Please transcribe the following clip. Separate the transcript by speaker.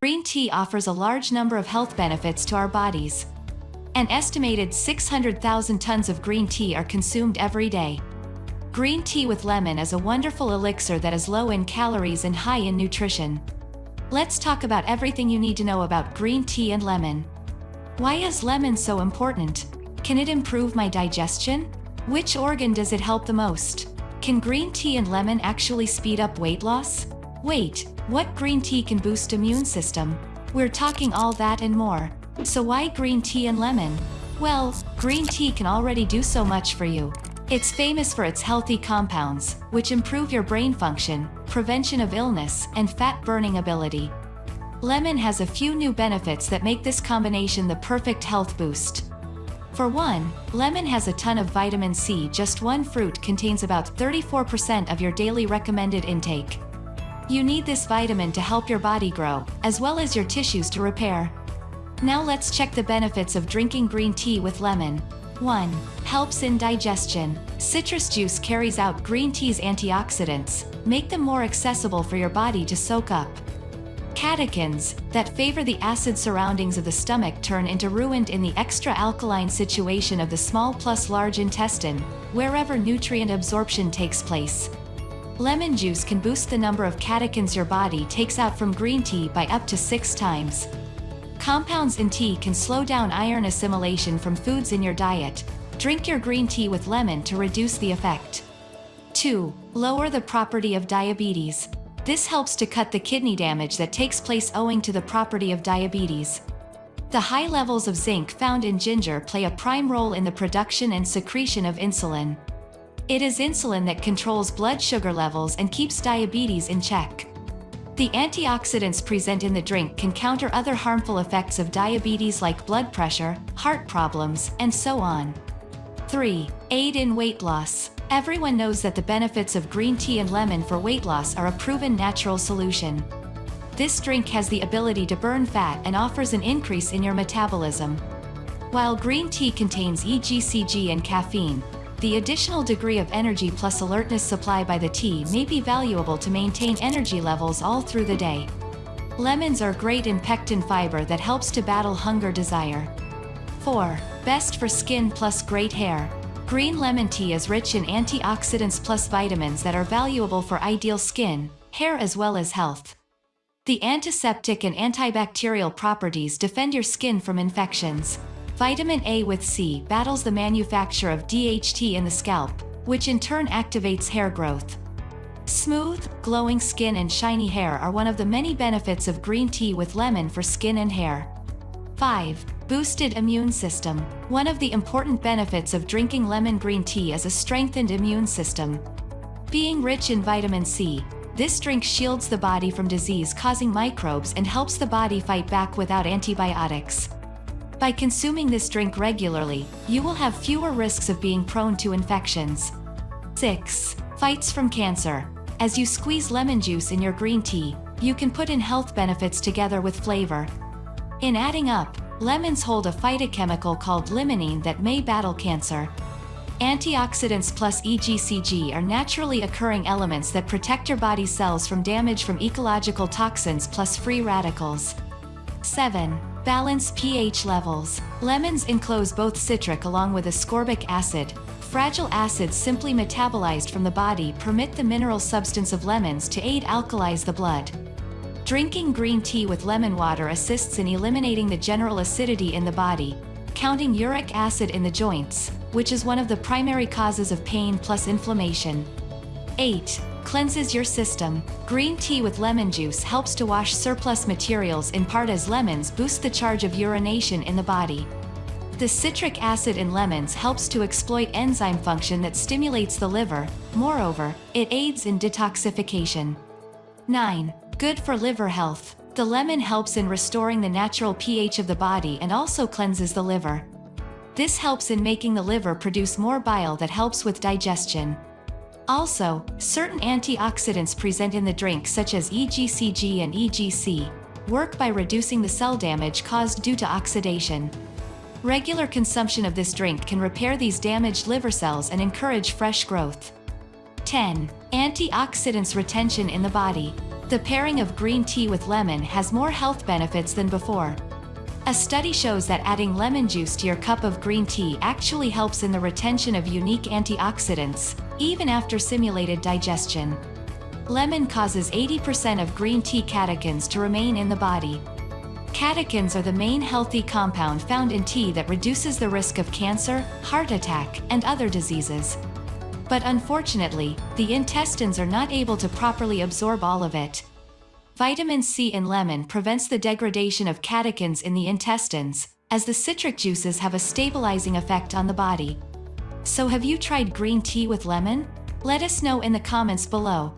Speaker 1: Green tea offers a large number of health benefits to our bodies. An estimated 600,000 tons of green tea are consumed every day. Green tea with lemon is a wonderful elixir that is low in calories and high in nutrition. Let's talk about everything you need to know about green tea and lemon. Why is lemon so important? Can it improve my digestion? Which organ does it help the most? Can green tea and lemon actually speed up weight loss? Wait, what green tea can boost immune system? We're talking all that and more. So why green tea and lemon? Well, green tea can already do so much for you. It's famous for its healthy compounds, which improve your brain function, prevention of illness, and fat-burning ability. Lemon has a few new benefits that make this combination the perfect health boost. For one, lemon has a ton of vitamin C just one fruit contains about 34% of your daily recommended intake. You need this vitamin to help your body grow, as well as your tissues to repair. Now let's check the benefits of drinking green tea with lemon. 1. Helps in digestion. Citrus juice carries out green tea's antioxidants, make them more accessible for your body to soak up. Catechins, that favor the acid surroundings of the stomach turn into ruined in the extra alkaline situation of the small plus large intestine, wherever nutrient absorption takes place. Lemon juice can boost the number of catechins your body takes out from green tea by up to six times. Compounds in tea can slow down iron assimilation from foods in your diet. Drink your green tea with lemon to reduce the effect. 2. Lower the property of diabetes. This helps to cut the kidney damage that takes place owing to the property of diabetes. The high levels of zinc found in ginger play a prime role in the production and secretion of insulin. It is insulin that controls blood sugar levels and keeps diabetes in check. The antioxidants present in the drink can counter other harmful effects of diabetes like blood pressure, heart problems, and so on. 3. Aid in weight loss. Everyone knows that the benefits of green tea and lemon for weight loss are a proven natural solution. This drink has the ability to burn fat and offers an increase in your metabolism. While green tea contains EGCG and caffeine, the additional degree of energy plus alertness supply by the tea may be valuable to maintain energy levels all through the day. Lemons are great in pectin fiber that helps to battle hunger desire. 4. Best for skin plus great hair. Green lemon tea is rich in antioxidants plus vitamins that are valuable for ideal skin, hair as well as health. The antiseptic and antibacterial properties defend your skin from infections. Vitamin A with C battles the manufacture of DHT in the scalp, which in turn activates hair growth. Smooth, glowing skin and shiny hair are one of the many benefits of green tea with lemon for skin and hair. 5. Boosted immune system. One of the important benefits of drinking lemon green tea is a strengthened immune system. Being rich in vitamin C, this drink shields the body from disease-causing microbes and helps the body fight back without antibiotics. By consuming this drink regularly, you will have fewer risks of being prone to infections. 6. Fights from cancer. As you squeeze lemon juice in your green tea, you can put in health benefits together with flavor. In adding up, Lemons hold a phytochemical called limonene that may battle cancer. Antioxidants plus EGCG are naturally occurring elements that protect your body's cells from damage from ecological toxins plus free radicals. 7. Balance pH levels. Lemons enclose both citric along with ascorbic acid. Fragile acids simply metabolized from the body permit the mineral substance of lemons to aid alkalize the blood. Drinking green tea with lemon water assists in eliminating the general acidity in the body, counting uric acid in the joints, which is one of the primary causes of pain plus inflammation. 8. Cleanses your system. Green tea with lemon juice helps to wash surplus materials in part as lemons boost the charge of urination in the body. The citric acid in lemons helps to exploit enzyme function that stimulates the liver, moreover, it aids in detoxification. 9. Good for liver health. The lemon helps in restoring the natural pH of the body and also cleanses the liver. This helps in making the liver produce more bile that helps with digestion. Also, certain antioxidants present in the drink such as EGCG and EGC, work by reducing the cell damage caused due to oxidation. Regular consumption of this drink can repair these damaged liver cells and encourage fresh growth. 10. Antioxidants retention in the body. The pairing of green tea with lemon has more health benefits than before. A study shows that adding lemon juice to your cup of green tea actually helps in the retention of unique antioxidants, even after simulated digestion. Lemon causes 80% of green tea catechins to remain in the body. Catechins are the main healthy compound found in tea that reduces the risk of cancer, heart attack, and other diseases. But unfortunately, the intestines are not able to properly absorb all of it. Vitamin C in lemon prevents the degradation of catechins in the intestines, as the citric juices have a stabilizing effect on the body. So have you tried green tea with lemon? Let us know in the comments below.